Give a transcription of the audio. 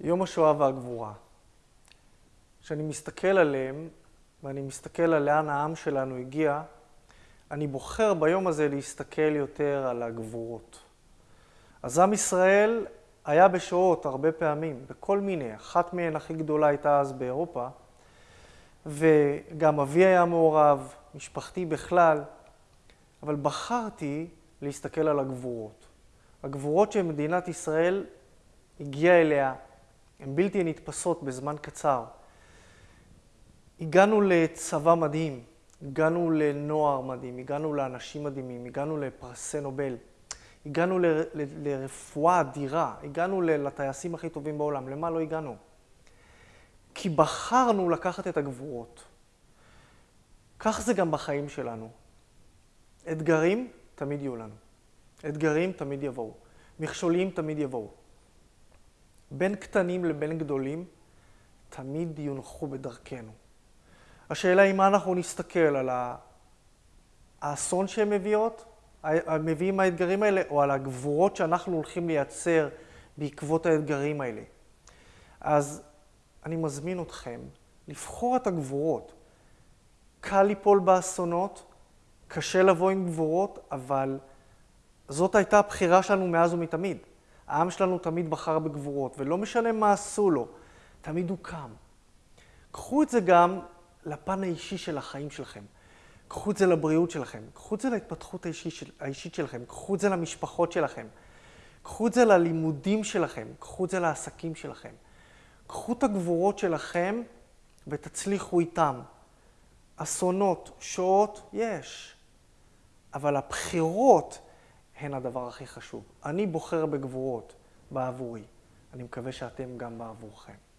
יום השואה והגבורה. כשאני מסתכל עליהם, ואני מסתכל על לאן העם שלנו הגיע, אני בוחר ביום הזה להסתכל יותר על הגבורות. אז עם ישראל היה בשואות הרבה פעמים, בכל מיני, אחת מהן הכי גדולה הייתה אז באירופה, וגם אבי היה מעורב, משפחתי בכלל, אבל בחרתי להסתכל על הגבורות. הגבורות שמדינת ישראל הגיעה אליה הן בלתי נתפסות בזמן קצר. הגענו לצבא מדהים, הגענו לנוער מדהים, הגענו לאנשים מדהימים, הגענו לפרסי נובל, הגענו ל, ל, לרפואה אדירה, הגענו לטייסים הכי טובים בעולם. למה לא הגענו? כי בחרנו לקחת את הגבורות. כך זה גם בחיים שלנו. אתגרים תמיד יהיו לנו. אתגרים תמיד יבואו. מכשולים תמיד יבואו. בין קטנים לבין גדולים, תמיד יונחו בדרכנו. השאלה היא מה אנחנו נסתכל על האסון שהן מביאות, מביאים האתגרים האלה, או על הגבורות שאנחנו הולכים לייצר בעקבות האתגרים האלה. אז אני מזמין אתכם לבחור את הגבורות. קל ליפול באסונות, קשה לבוא עם גבורות, אבל זאת הייתה הבחירה שלנו מאז ומתמיד. העם שלנו תמיד בחר בגבורות, ולא משנה מה עשו לו, תמיד הוא קם. קחו את זה גם לפן האישי של החיים שלכם. קחו את זה לבריאות שלכם, קחו את זה להתפתחות האישית, של, שלכם, קחו את זה למשפחות שלכם, קחו את זה ללימודים שלכם, קחו את זה לעסקים שלכם. קחו את הגבורות שלכם ותצליחו איתם. אסונות, שואות, יש. אבל הבחירות הן הדבר הכי חשוב. אני בוחר בגבורות בעבורי. אני מקווה שאתם גם בעבורכם.